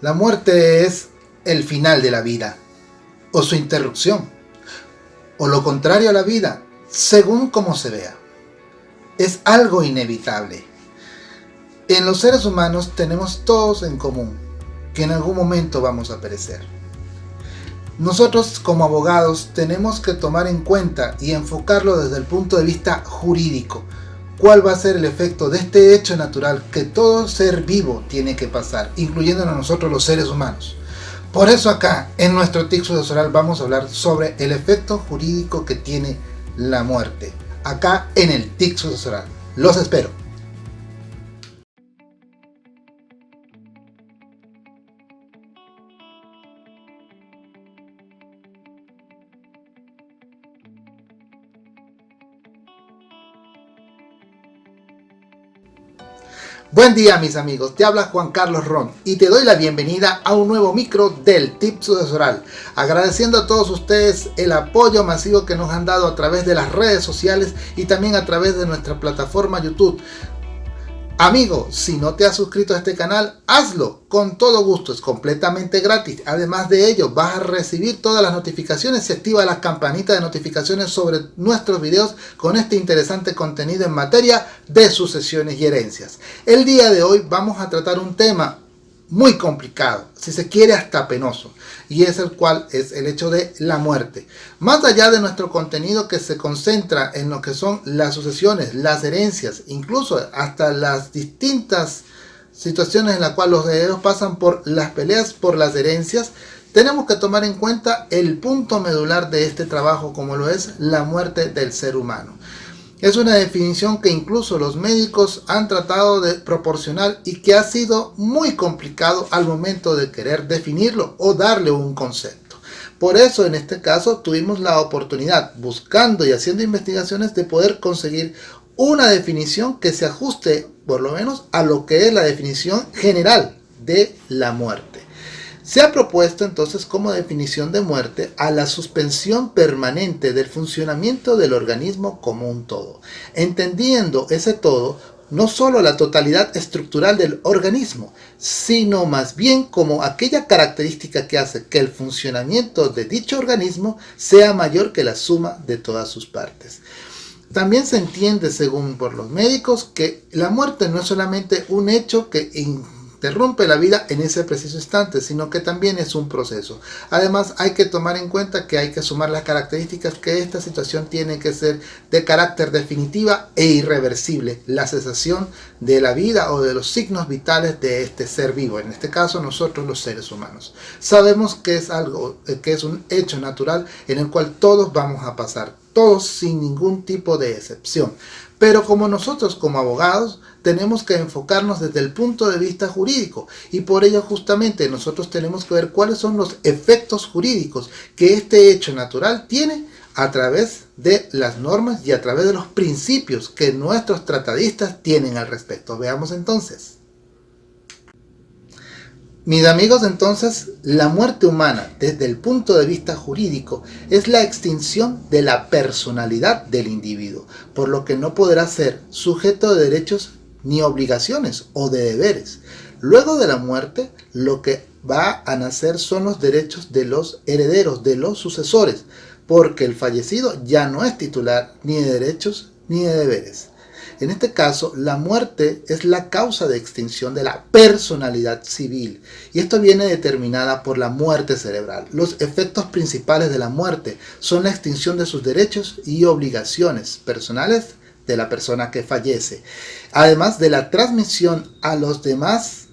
La muerte es el final de la vida, o su interrupción, o lo contrario a la vida, según como se vea. Es algo inevitable. En los seres humanos tenemos todos en común que en algún momento vamos a perecer. Nosotros como abogados tenemos que tomar en cuenta y enfocarlo desde el punto de vista jurídico, cuál va a ser el efecto de este hecho natural que todo ser vivo tiene que pasar, incluyendo a nosotros los seres humanos. Por eso acá, en nuestro de Soral vamos a hablar sobre el efecto jurídico que tiene la muerte. Acá en el de Soral. Los espero. Buen día mis amigos, te habla Juan Carlos Ron y te doy la bienvenida a un nuevo micro del Tip Sucesoral, agradeciendo a todos ustedes el apoyo masivo que nos han dado a través de las redes sociales y también a través de nuestra plataforma YouTube. Amigo, si no te has suscrito a este canal, hazlo con todo gusto, es completamente gratis. Además de ello, vas a recibir todas las notificaciones y activa la campanita de notificaciones sobre nuestros videos con este interesante contenido en materia de sucesiones y herencias. El día de hoy vamos a tratar un tema muy complicado, si se quiere hasta penoso, y es el cual es el hecho de la muerte. Más allá de nuestro contenido que se concentra en lo que son las sucesiones, las herencias, incluso hasta las distintas situaciones en las cuales los herederos pasan por las peleas por las herencias, tenemos que tomar en cuenta el punto medular de este trabajo como lo es la muerte del ser humano. Es una definición que incluso los médicos han tratado de proporcionar y que ha sido muy complicado al momento de querer definirlo o darle un concepto. Por eso en este caso tuvimos la oportunidad, buscando y haciendo investigaciones, de poder conseguir una definición que se ajuste por lo menos a lo que es la definición general de la muerte. Se ha propuesto entonces como definición de muerte a la suspensión permanente del funcionamiento del organismo como un todo, entendiendo ese todo no solo la totalidad estructural del organismo, sino más bien como aquella característica que hace que el funcionamiento de dicho organismo sea mayor que la suma de todas sus partes. También se entiende, según por los médicos, que la muerte no es solamente un hecho que interrumpe la vida en ese preciso instante, sino que también es un proceso. Además, hay que tomar en cuenta que hay que sumar las características que esta situación tiene que ser de carácter definitiva e irreversible, la cesación de la vida o de los signos vitales de este ser vivo, en este caso nosotros los seres humanos. Sabemos que es algo, eh, que es un hecho natural en el cual todos vamos a pasar, todos sin ningún tipo de excepción. Pero como nosotros como abogados tenemos que enfocarnos desde el punto de vista jurídico y por ello justamente nosotros tenemos que ver cuáles son los efectos jurídicos que este hecho natural tiene a través de las normas y a través de los principios que nuestros tratadistas tienen al respecto. Veamos entonces. Mis amigos, entonces, la muerte humana desde el punto de vista jurídico es la extinción de la personalidad del individuo, por lo que no podrá ser sujeto de derechos ni obligaciones o de deberes. Luego de la muerte, lo que va a nacer son los derechos de los herederos, de los sucesores, porque el fallecido ya no es titular ni de derechos ni de deberes. En este caso, la muerte es la causa de extinción de la personalidad civil y esto viene determinada por la muerte cerebral. Los efectos principales de la muerte son la extinción de sus derechos y obligaciones personales de la persona que fallece, además de la transmisión a los demás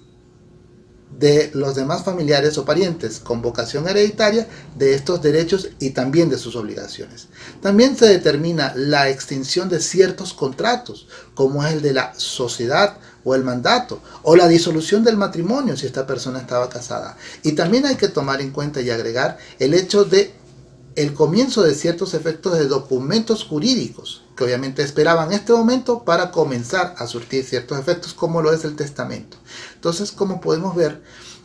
de los demás familiares o parientes con vocación hereditaria de estos derechos y también de sus obligaciones. También se determina la extinción de ciertos contratos, como es el de la sociedad o el mandato, o la disolución del matrimonio si esta persona estaba casada. Y también hay que tomar en cuenta y agregar el hecho de el comienzo de ciertos efectos de documentos jurídicos, que obviamente esperaban este momento para comenzar a surtir ciertos efectos como lo es el testamento. Entonces, como podemos ver,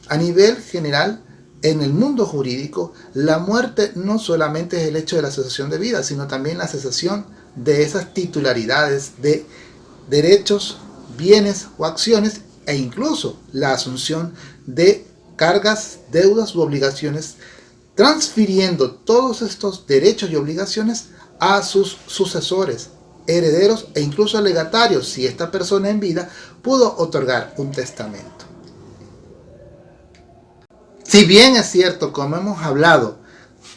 a nivel general, en el mundo jurídico, la muerte no solamente es el hecho de la cesación de vida, sino también la cesación de esas titularidades de derechos, bienes o acciones e incluso la asunción de cargas, deudas u obligaciones, transfiriendo todos estos derechos y obligaciones a sus sucesores, herederos e incluso legatarios si esta persona en vida pudo otorgar un testamento. Si bien es cierto, como hemos hablado,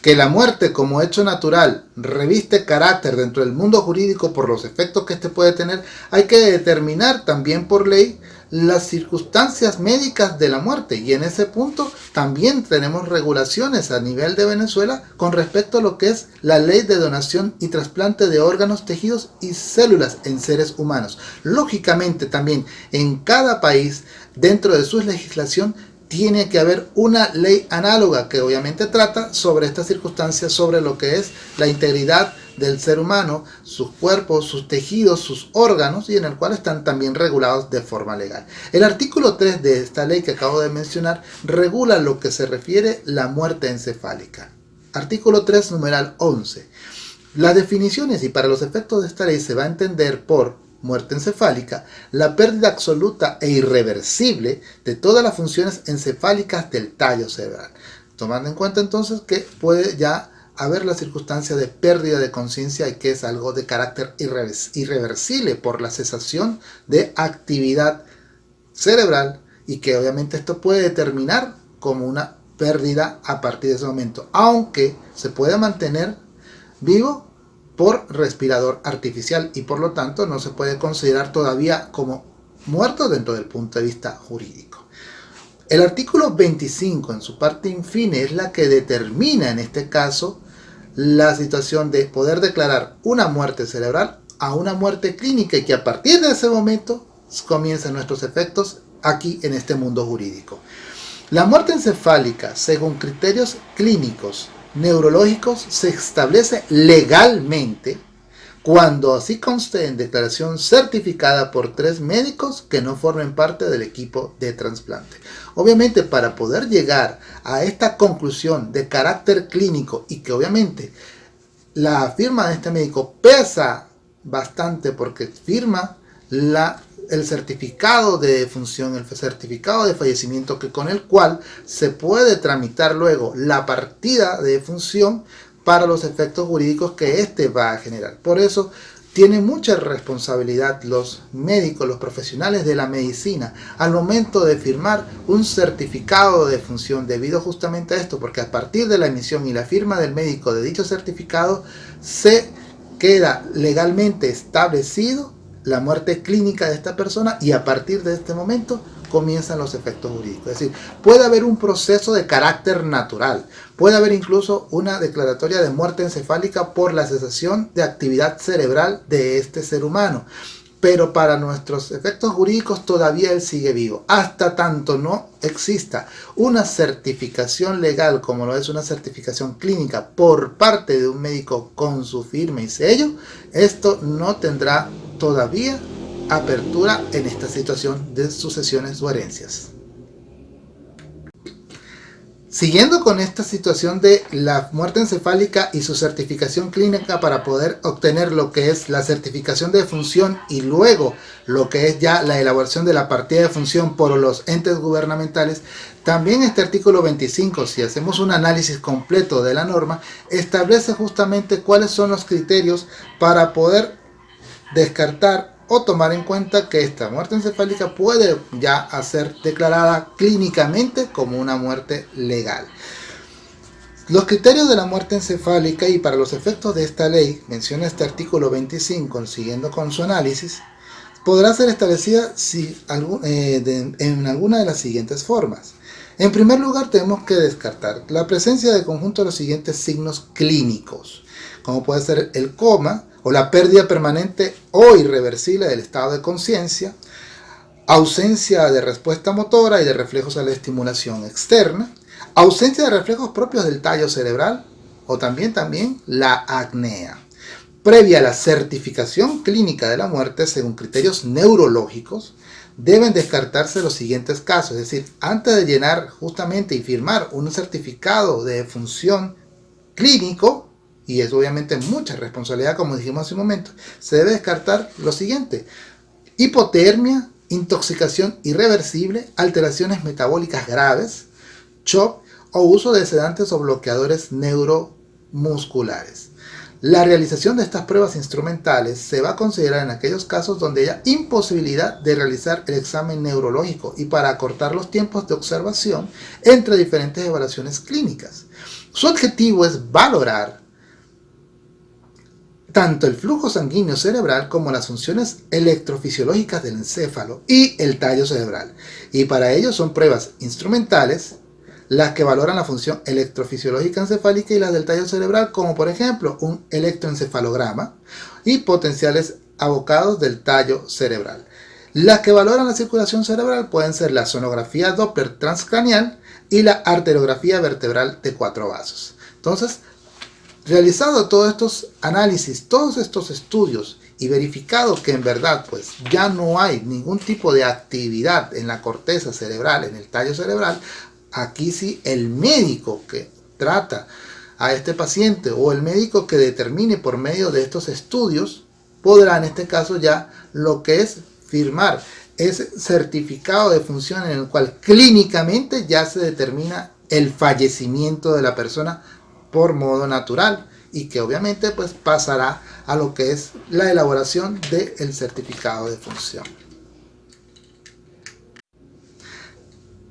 que la muerte como hecho natural reviste carácter dentro del mundo jurídico por los efectos que éste puede tener, hay que determinar también por ley las circunstancias médicas de la muerte y en ese punto también tenemos regulaciones a nivel de Venezuela con respecto a lo que es la ley de donación y trasplante de órganos, tejidos y células en seres humanos. Lógicamente también en cada país dentro de su legislación tiene que haber una ley análoga que obviamente trata sobre estas circunstancias, sobre lo que es la integridad del ser humano, sus cuerpos, sus tejidos, sus órganos y en el cual están también regulados de forma legal. El artículo 3 de esta ley que acabo de mencionar regula lo que se refiere la muerte encefálica. Artículo 3, numeral 11. Las definiciones y para los efectos de esta ley se va a entender por muerte encefálica, la pérdida absoluta e irreversible de todas las funciones encefálicas del tallo cerebral. Tomando en cuenta entonces que puede ya haber la circunstancia de pérdida de conciencia y que es algo de carácter irreversible por la cesación de actividad cerebral y que obviamente esto puede determinar como una pérdida a partir de ese momento, aunque se puede mantener vivo por respirador artificial y por lo tanto no se puede considerar todavía como muerto dentro del punto de vista jurídico. El artículo 25 en su parte infine es la que determina en este caso la situación de poder declarar una muerte cerebral a una muerte clínica y que a partir de ese momento comienzan nuestros efectos aquí en este mundo jurídico. La muerte encefálica, según criterios clínicos neurológicos se establece legalmente cuando así conste en declaración certificada por tres médicos que no formen parte del equipo de trasplante. Obviamente para poder llegar a esta conclusión de carácter clínico y que obviamente la firma de este médico pesa bastante porque firma el certificado de defunción, el certificado de fallecimiento que con el cual se puede tramitar luego la partida de defunción para los efectos jurídicos que éste va a generar. Por eso tiene mucha responsabilidad los médicos, los profesionales de la medicina al momento de firmar un certificado de defunción debido justamente a esto, porque a partir de la emisión y la firma del médico de dicho certificado se queda legalmente establecido la muerte clínica de esta persona y a partir de este momento comienzan los efectos jurídicos. Es decir, puede haber un proceso de carácter natural, puede haber incluso una declaratoria de muerte encefálica por la cesación de actividad cerebral de este ser humano. Pero para nuestros efectos jurídicos todavía él sigue vivo. Hasta tanto no exista una certificación legal como lo es una certificación clínica por parte de un médico con su firma y sello, esto no tendrá todavía apertura en esta situación de sucesiones o herencias. Siguiendo con esta situación de la muerte encefálica y su certificación clínica para poder obtener lo que es la certificación de función y luego lo que es ya la elaboración de la partida de función por los entes gubernamentales, también este artículo 25, si hacemos un análisis completo de la norma, establece justamente cuáles son los criterios para poder descartar o tomar en cuenta que esta muerte encefálica puede ya ser declarada clínicamente como una muerte legal. Los criterios de la muerte encefálica y para los efectos de esta ley, menciona este artículo 25, siguiendo con su análisis, podrá ser establecida si, eh, en alguna de las siguientes formas. En primer lugar tenemos que descartar la presencia de conjunto de los siguientes signos clínicos, como puede ser el coma, o la pérdida permanente o irreversible del estado de conciencia, ausencia de respuesta motora y de reflejos a la estimulación externa, ausencia de reflejos propios del tallo cerebral o también, también la acnea. Previa a la certificación clínica de la muerte según criterios neurológicos, deben descartarse los siguientes casos, es decir, antes de llenar justamente y firmar un certificado de función clínico, y es obviamente mucha responsabilidad como dijimos hace un momento, se debe descartar lo siguiente, hipotermia, intoxicación irreversible, alteraciones metabólicas graves, CHOP o uso de sedantes o bloqueadores neuromusculares. La realización de estas pruebas instrumentales se va a considerar en aquellos casos donde haya imposibilidad de realizar el examen neurológico y para acortar los tiempos de observación entre diferentes evaluaciones clínicas. Su objetivo es valorar tanto el flujo sanguíneo cerebral como las funciones electrofisiológicas del encéfalo y el tallo cerebral. Y para ello son pruebas instrumentales las que valoran la función electrofisiológica encefálica y las del tallo cerebral, como por ejemplo un electroencefalograma y potenciales abocados del tallo cerebral. Las que valoran la circulación cerebral pueden ser la sonografía Doppler transcranial y la arteriografía vertebral de cuatro vasos. Entonces, realizado todos estos análisis, todos estos estudios y verificado que en verdad pues ya no hay ningún tipo de actividad en la corteza cerebral, en el tallo cerebral, aquí sí el médico que trata a este paciente o el médico que determine por medio de estos estudios podrá en este caso ya lo que es firmar ese certificado de función en el cual clínicamente ya se determina el fallecimiento de la persona por modo natural y que obviamente pues pasará a lo que es la elaboración del certificado de función.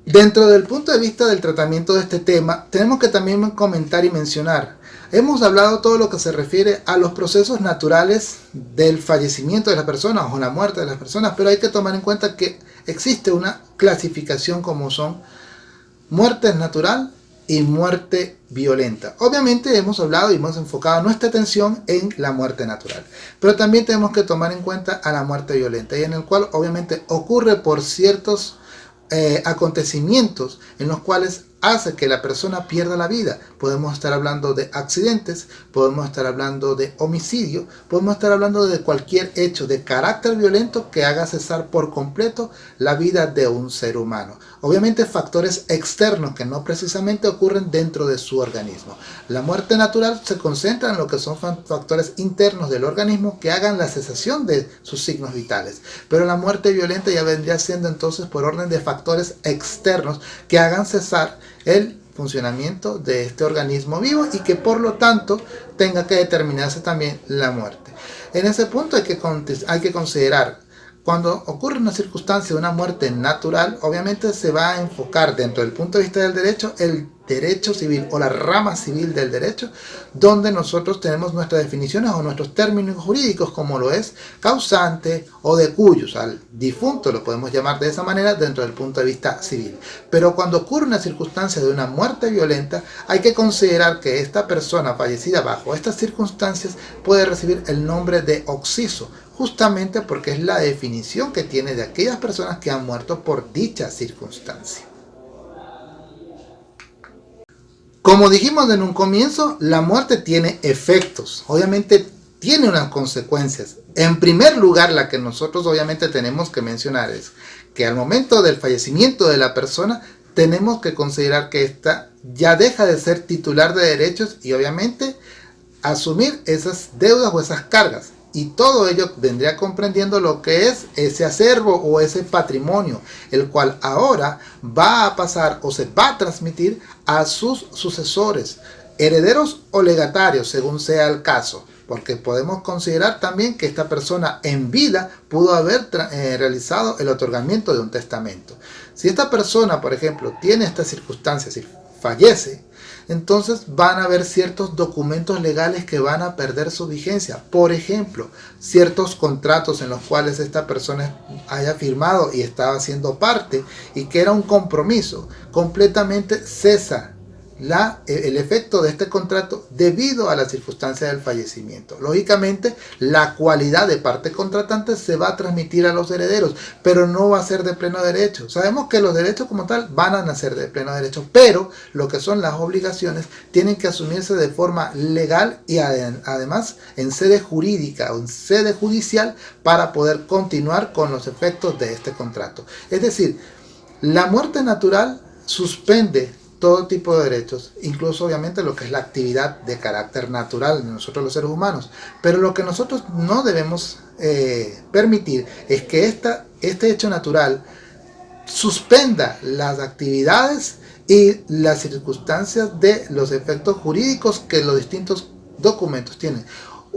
Dentro del punto de vista del tratamiento de este tema, tenemos que también comentar y mencionar. Hemos hablado todo lo que se refiere a los procesos naturales del fallecimiento de las personas o la muerte de las personas, pero hay que tomar en cuenta que existe una clasificación como son muerte natural y muerte violenta. Obviamente hemos hablado y hemos enfocado nuestra atención en la muerte natural, pero también tenemos que tomar en cuenta a la muerte violenta y en el cual obviamente ocurre por ciertos eh, acontecimientos en los cuales hace que la persona pierda la vida. Podemos estar hablando de accidentes, podemos estar hablando de homicidio, podemos estar hablando de cualquier hecho de carácter violento que haga cesar por completo la vida de un ser humano. Obviamente factores externos que no precisamente ocurren dentro de su organismo. La muerte natural se concentra en lo que son factores internos del organismo que hagan la cesación de sus signos vitales. Pero la muerte violenta ya vendría siendo entonces por orden de factores externos que hagan cesar el funcionamiento de este organismo vivo y que por lo tanto tenga que determinarse también la muerte. En ese punto hay que, hay que considerar cuando ocurre una circunstancia de una muerte natural, obviamente se va a enfocar dentro del punto de vista del derecho el derecho civil o la rama civil del derecho, donde nosotros tenemos nuestras definiciones o nuestros términos jurídicos, como lo es causante o de cuyos, al difunto lo podemos llamar de esa manera dentro del punto de vista civil. Pero cuando ocurre una circunstancia de una muerte violenta, hay que considerar que esta persona fallecida bajo estas circunstancias puede recibir el nombre de oxiso, justamente porque es la definición que tiene de aquellas personas que han muerto por dicha circunstancia. Como dijimos en un comienzo, la muerte tiene efectos, obviamente tiene unas consecuencias. En primer lugar, la que nosotros obviamente tenemos que mencionar es que al momento del fallecimiento de la persona, tenemos que considerar que ésta ya deja de ser titular de derechos y obviamente asumir esas deudas o esas cargas y todo ello vendría comprendiendo lo que es ese acervo o ese patrimonio, el cual ahora va a pasar o se va a transmitir a sus sucesores, herederos o legatarios, según sea el caso. Porque podemos considerar también que esta persona en vida pudo haber eh, realizado el otorgamiento de un testamento. Si esta persona, por ejemplo, tiene estas circunstancias y fallece, entonces van a haber ciertos documentos legales que van a perder su vigencia. Por ejemplo, ciertos contratos en los cuales esta persona haya firmado y estaba siendo parte y que era un compromiso, completamente cesa la, el efecto de este contrato debido a la circunstancia del fallecimiento. Lógicamente, la cualidad de parte contratante se va a transmitir a los herederos, pero no va a ser de pleno derecho. Sabemos que los derechos como tal van a nacer de pleno derecho, pero lo que son las obligaciones tienen que asumirse de forma legal y además en sede jurídica o en sede judicial para poder continuar con los efectos de este contrato. Es decir, la muerte natural suspende todo tipo de derechos, incluso obviamente lo que es la actividad de carácter natural de nosotros los seres humanos. Pero lo que nosotros no debemos eh, permitir es que esta, este hecho natural suspenda las actividades y las circunstancias de los efectos jurídicos que los distintos documentos tienen.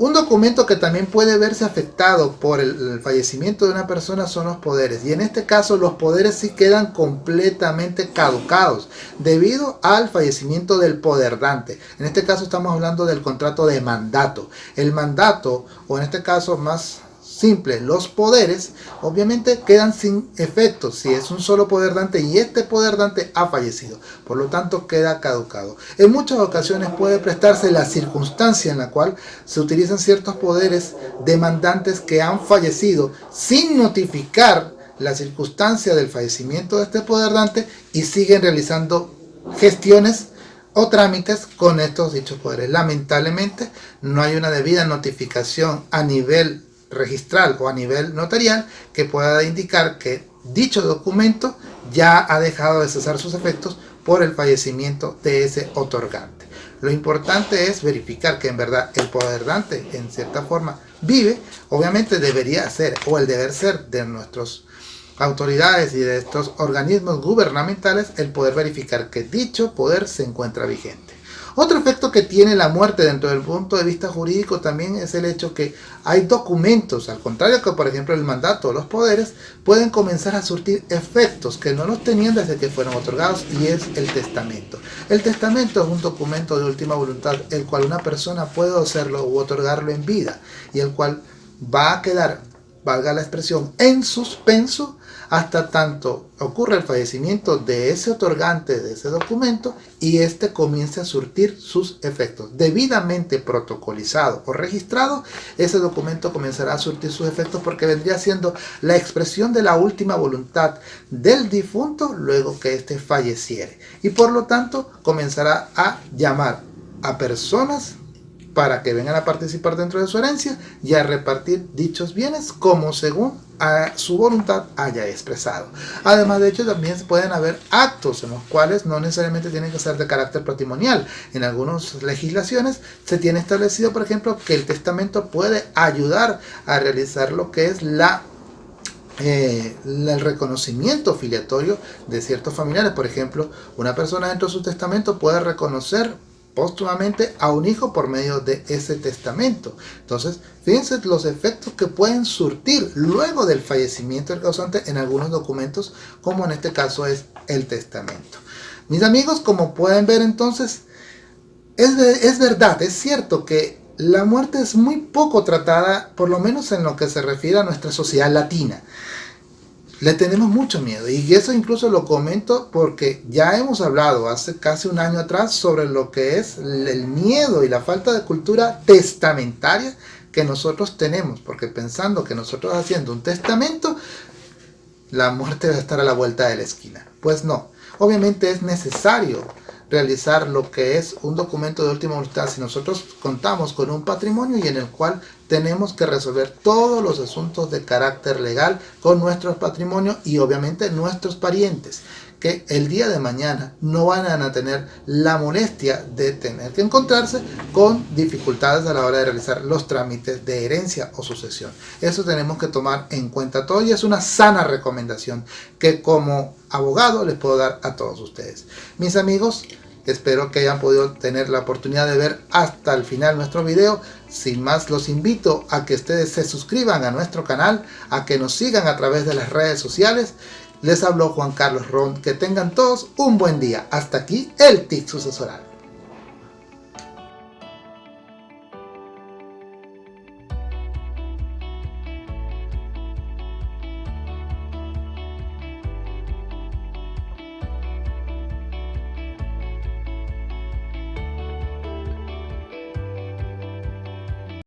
Un documento que también puede verse afectado por el, fallecimiento de una persona son los poderes. Y en este caso los poderes sí quedan completamente caducados debido al fallecimiento del poderdante. En este caso estamos hablando del contrato de mandato. El mandato, o en este caso más simple, los poderes obviamente quedan sin efecto si es un solo poder dante y este poder dante ha fallecido, por lo tanto queda caducado. En muchas ocasiones puede prestarse la circunstancia en la cual se utilizan ciertos poderes demandantes que han fallecido sin notificar la circunstancia del fallecimiento de este poder dante y siguen realizando gestiones o trámites con estos dichos poderes. Lamentablemente no hay una debida notificación a nivel registral o a nivel notarial que pueda indicar que dicho documento ya ha dejado de cesar sus efectos por el fallecimiento de ese otorgante. Lo importante es verificar que en verdad el poder dante en cierta forma vive, obviamente debería ser o el deber ser de nuestras autoridades y de estos organismos gubernamentales el poder verificar que dicho poder se encuentra vigente. Otro efecto que tiene la muerte dentro del punto de vista jurídico también es el hecho que hay documentos, al contrario que por ejemplo el mandato o los poderes, pueden comenzar a surtir efectos que no los tenían desde que fueron otorgados y es el testamento. El testamento es un documento de última voluntad el cual una persona puede hacerlo u otorgarlo en vida y el cual va a quedar, valga la expresión, en suspenso hasta tanto ocurre el fallecimiento de ese otorgante de ese documento y éste comience a surtir sus efectos. Debidamente protocolizado o registrado, ese documento comenzará a surtir sus efectos porque vendría siendo la expresión de la última voluntad del difunto luego que éste falleciere. Y por lo tanto comenzará a llamar a personas para que vengan a participar dentro de su herencia y a repartir dichos bienes como según su voluntad haya expresado. Además de hecho también pueden haber actos en los cuales no necesariamente tienen que ser de carácter patrimonial. En algunas legislaciones se tiene establecido por ejemplo que el testamento puede ayudar a realizar lo que es la eh, el reconocimiento filiatorio de ciertos familiares. Por ejemplo, una persona dentro de su testamento puede reconocer póstumamente a un hijo por medio de ese testamento. Entonces, fíjense los efectos que pueden surtir luego del fallecimiento del causante en algunos documentos, como en este caso es el testamento. Mis amigos, como pueden ver entonces, es, es verdad, es cierto que la muerte es muy poco tratada, por lo menos en lo que se refiere a nuestra sociedad latina. Le tenemos mucho miedo y eso incluso lo comento porque ya hemos hablado hace casi un año atrás sobre lo que es el miedo y la falta de cultura testamentaria que nosotros tenemos porque pensando que nosotros haciendo un testamento la muerte debe estar a la vuelta de la esquina. Pues no, obviamente es necesario realizar lo que es un documento de última voluntad si nosotros contamos con un patrimonio y en el cual tenemos que resolver todos los asuntos de carácter legal con nuestros patrimonios y obviamente nuestros parientes que el día de mañana no van a tener la molestia de tener que encontrarse con dificultades a la hora de realizar los trámites de herencia o sucesión. Eso tenemos que tomar en cuenta todo y es una sana recomendación que como abogado les puedo dar a todos ustedes. Mis amigos, espero que hayan podido tener la oportunidad de ver hasta el final nuestro video. Sin más, los invito a que ustedes se suscriban a nuestro canal, a que nos sigan a través de las redes sociales. Les habló Juan Carlos Ron. Que tengan todos un buen día. Hasta aquí el TIC sucesoral.